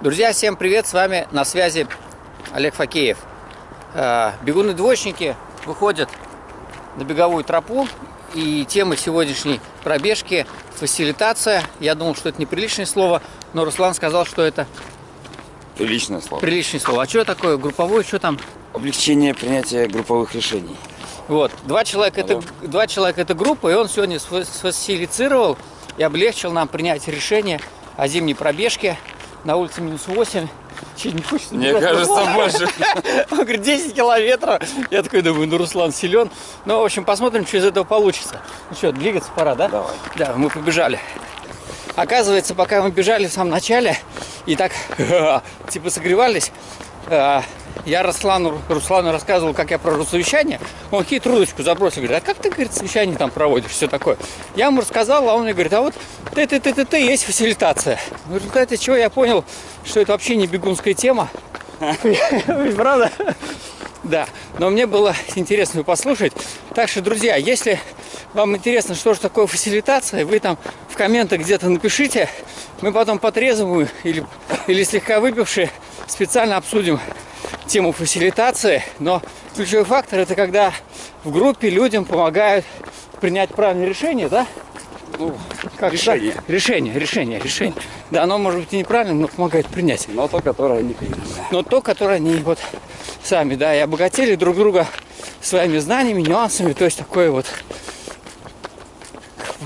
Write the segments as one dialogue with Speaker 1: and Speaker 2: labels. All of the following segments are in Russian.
Speaker 1: Друзья, всем привет! С вами на связи Олег Факеев. Э, бегуны-двойщики выходят на беговую тропу. И тема сегодняшней пробежки – фасилитация. Я думал, что это неприличное слово, но Руслан сказал, что это
Speaker 2: Приличное слово.
Speaker 1: приличное слово. А что такое групповое, что там?
Speaker 2: Облегчение принятия групповых решений.
Speaker 1: Вот, два человека, это, два человека это группа, и он сегодня сфа- сфасилицировал и облегчил нам принять решение о зимней пробежке на улице минус 8. Чуть не хочется
Speaker 2: Мне
Speaker 1: бежать.
Speaker 2: кажется, больше.
Speaker 1: Он говорит, 10 километров. Я такой думаю, ну Руслан силен. Ну, в общем, посмотрим, что из этого получится. Ну что, двигаться пора, да?
Speaker 2: Давай.
Speaker 1: Да, мы побежали. Оказывается, пока мы бежали в самом начале и так типа согревались, э, я Руслану, Руслану рассказывал, как я провожу совещание. Он хитрую удочку забросил, говорит, а как ты, говорит, совещание там проводишь, все такое. Я ему рассказал, а он мне говорит, а вот ты ты ты ты ты есть фасилитация. В результате чего я понял, что это вообще не бегунская тема. Правда? Да, но мне было интересно послушать. Так что, друзья, если вам интересно, что же такое фасилитация, вы там в комментах где-то напишите. Мы потом потрезвую или, или слегка выпившие специально обсудим тему фасилитации. Но ключевой фактор это когда в группе людям помогают принять правильное решение, да?
Speaker 2: Ну,
Speaker 1: Как
Speaker 2: решение.
Speaker 1: так? Решение, решение, решение. Да, оно может быть и неправильным, но помогает принять
Speaker 2: Но то, которое не принято.
Speaker 1: но то, которое они вот сами, да, и обогатили друг друга своими знаниями, нюансами, то есть такое вот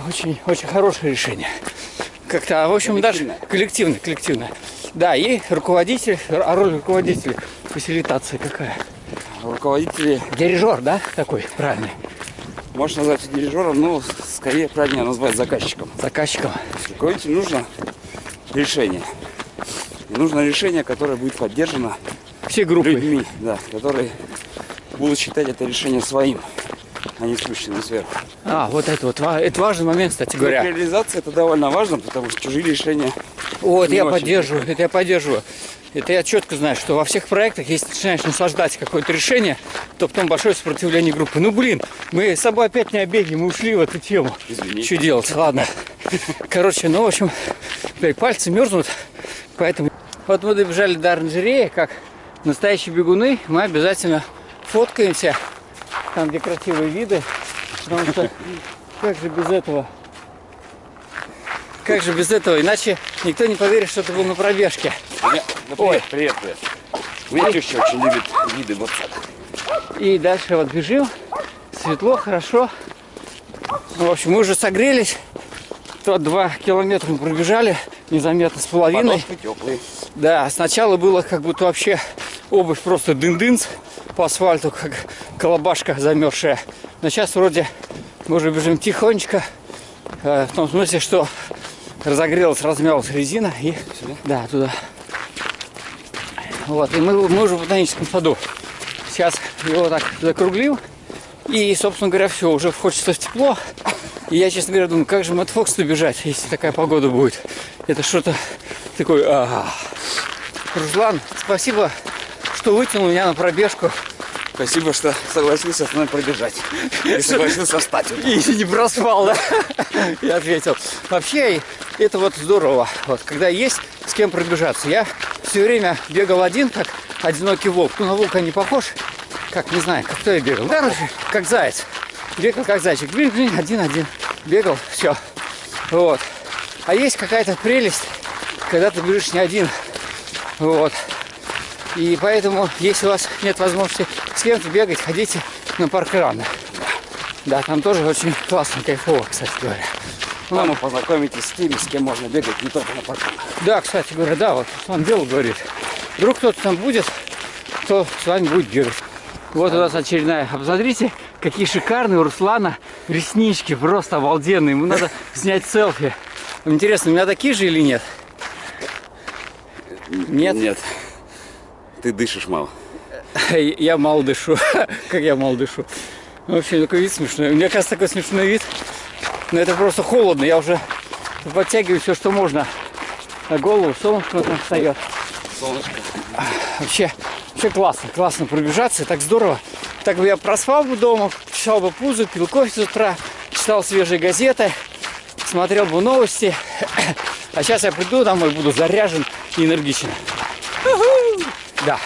Speaker 1: очень, очень хорошее решение. Как-то, в общем, даже
Speaker 2: коллективное,
Speaker 1: коллективное. Да, и руководитель, а роль руководителя фасилитации какая?
Speaker 2: Руководители,
Speaker 1: Дирижер, да, такой правильный,
Speaker 2: можно назвать дирижером, но скорее правильнее назвать заказчиком.
Speaker 1: заказчиком.
Speaker 2: Руководителю нужно решение. И нужно решение, которое будет поддержано
Speaker 1: Все группы.
Speaker 2: людьми, да, которые будут считать это решение своим, не спущенным сверху.
Speaker 1: А, вот это вот, это важный момент, кстати говоря.
Speaker 2: при реализации это довольно важно, потому что чужие решения
Speaker 1: Вот, я
Speaker 2: очень.
Speaker 1: поддерживаю, это я поддерживаю. Это я четко знаю, что во всех проектах, если начинаешь наслаждать какое-то решение, то потом большое сопротивление группы. Ну, блин, мы с собой опять не о беге, мы ушли в эту тему.
Speaker 2: Извини.
Speaker 1: Что делать? Ладно. Короче, ну, в общем, блядь, пальцы мерзнут, поэтому... Вот мы добежали до оранжереи, как настоящие бегуны, мы обязательно фоткаемся, там, где красивые виды, потому что как же без этого? Как же без этого? Иначе никто не поверит, что ты был на пробежке.
Speaker 2: Меня- да
Speaker 1: Ой.
Speaker 2: привет, привет, меня теща очень любит виды вот так.
Speaker 1: И дальше вот бежим. Светло, хорошо. Ну, в общем, мы уже согрелись. То два километра мы пробежали, незаметно с половиной.
Speaker 2: Подошвы теплые.
Speaker 1: Да, сначала было как будто вообще обувь просто дын-дынц по асфальту, как колобашка замерзшая. Но сейчас вроде мы уже бежим тихонечко, э, в том смысле, что разогрелась, размялась резина и да, туда. Вот, и мы, мы уже в ботаническом саду. Сейчас его так закруглил. И, собственно говоря, все, уже хочется в тепло. И я, честно говоря, думаю, как же Мэтт Фокс бежать, если такая погода будет. Это что-то такое... а. Руслан, спасибо, что вытянул меня на пробежку.
Speaker 2: Спасибо, что согласился с мной пробежать. И согласился встать.
Speaker 1: И не проспал, да? Я ответил. Вообще, это вот здорово, вот, когда есть с кем пробежаться. Я все время бегал один, как одинокий волк. Ну, на волка не похож. Как, не знаю, как кто я бегал. Короче, как заяц. Бегал как зайчик. Блин, блин, один-один. Бегал, все. Вот. А есть какая-то прелесть, когда ты бежишь не один. Вот. И поэтому, если у вас нет возможности с кем-то бегать, ходите на парк рано. Да, там тоже очень классно, кайфово, кстати говоря.
Speaker 2: Там вы познакомитесь с теми, с кем можно бегать не только на парке.
Speaker 1: Да, кстати говоря, да, вот он дело говорит. Вдруг кто-то там будет, кто с вами будет бегать. Вот у нас очередная. А Посмотрите, какие шикарные у Руслана реснички, просто обалденные. Ему надо снять селфи. Интересно, у меня такие же или нет? Нет?
Speaker 2: Нет. Ты дышишь мало.
Speaker 1: Я мало дышу. Как я мало дышу. Вообще такой вид смешной. У меня, кажется, такой смешной вид. Но это просто холодно. Я уже подтягиваю все, что можно. На голову солнышко там встает.
Speaker 2: Солнышко.
Speaker 1: Вообще, вообще классно, классно пробежаться, так здорово. Так бы я проспал бы дома, чесал бы пузо, пил кофе с утра, читал свежие газеты, смотрел бы новости. А сейчас я приду домой, буду заряжен и энергично. Да.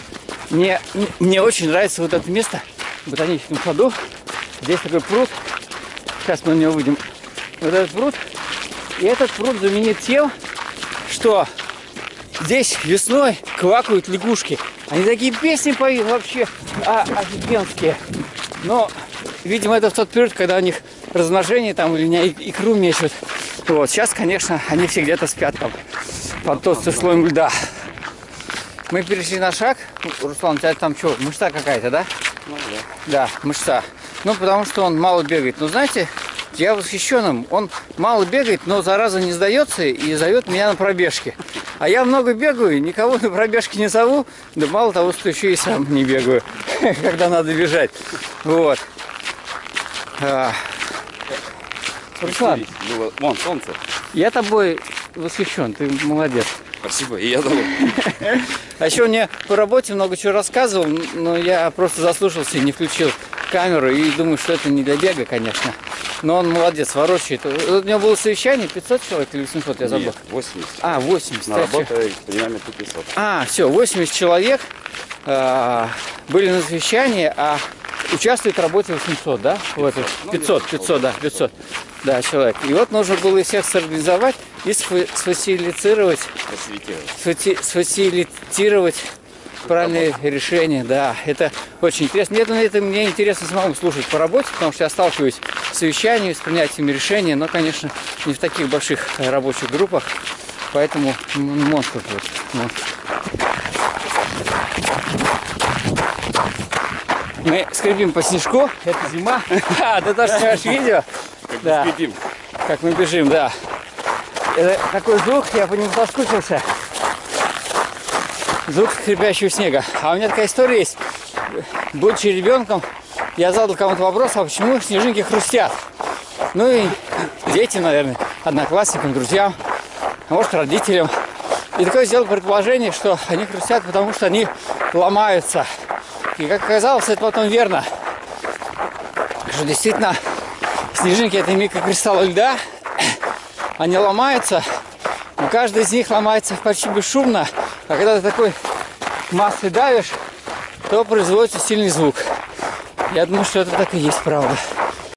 Speaker 1: Мне, мне очень нравится вот это место в ботаническом саду. Здесь такой пруд. Сейчас мы на него выйдем. Вот этот пруд. И этот пруд знаменит тем, что здесь весной квакают лягушки. Они такие песни поют вообще а, офигенские. Но, видимо, это в тот период, когда у них размножение там или не икру мечут. Вот, сейчас, конечно, они все где-то спят там под толстым слоем льда. Мы перешли на шаг. Руслан, у тебя там что, мышца какая-то, да?
Speaker 2: Ну, да.
Speaker 1: Да, мышца. Ну, потому что он мало бегает. Но знаете, я восхищен им. Он мало бегает, но зараза не сдается и зовет меня на пробежки. А я много бегаю, никого на пробежки не зову. Да мало того, что еще и сам не бегаю, когда надо бежать. Вот. А. Руслан,
Speaker 2: Было- Вон, солнце.
Speaker 1: я тобой восхищен, ты молодец.
Speaker 2: Спасибо, и я доволен.
Speaker 1: А еще мне по работе много чего рассказывал, но я просто заслушался и не включил камеру и думаю, что это не для бега, конечно. Но он молодец, ворочает. Вот У него было совещание 500 человек или 800, я забыл.
Speaker 2: Нет, 80.
Speaker 1: А, 80.
Speaker 2: На работе примерно 500.
Speaker 1: А, все, 80 человек а, были на совещании, а участвует в работе 800, да? В этой?
Speaker 2: Ну,
Speaker 1: 500,
Speaker 2: где-то
Speaker 1: 500, да, 500. Да, человек. И вот нужно было их всех сорганизовать и сфа- сфасилицировать
Speaker 2: Фасилитировать.
Speaker 1: сфати- сфасилитировать правильные решения, да, это очень интересно. Мне, это, мне интересно самому слушать по работе, потому что я сталкиваюсь с совещаниями, с принятием решений, но, конечно, не в таких больших рабочих группах, поэтому монстр вот. монстр. Мы скребим по снежку, это зима. А, ты тоже снимаешь видео?
Speaker 2: Как
Speaker 1: Да.
Speaker 2: скрипим.
Speaker 1: Как мы бежим, да. Это такой звук, я по нему соскучился. Звук скрипящего снега. А у меня такая история есть. Будучи ребенком, я задал кому-то вопрос, а почему снежинки хрустят? Ну и детям, наверное, одноклассникам, друзьям, а может родителям. И такое сделал предположение, что они хрустят, потому что они ломаются. И как оказалось, это потом верно. Что действительно снежинки это микрокристаллы льда, они ломаются, но каждый из них ломается почти бесшумно, а когда ты такой массой давишь, то производится сильный звук. Я думаю, что это так и есть, правда.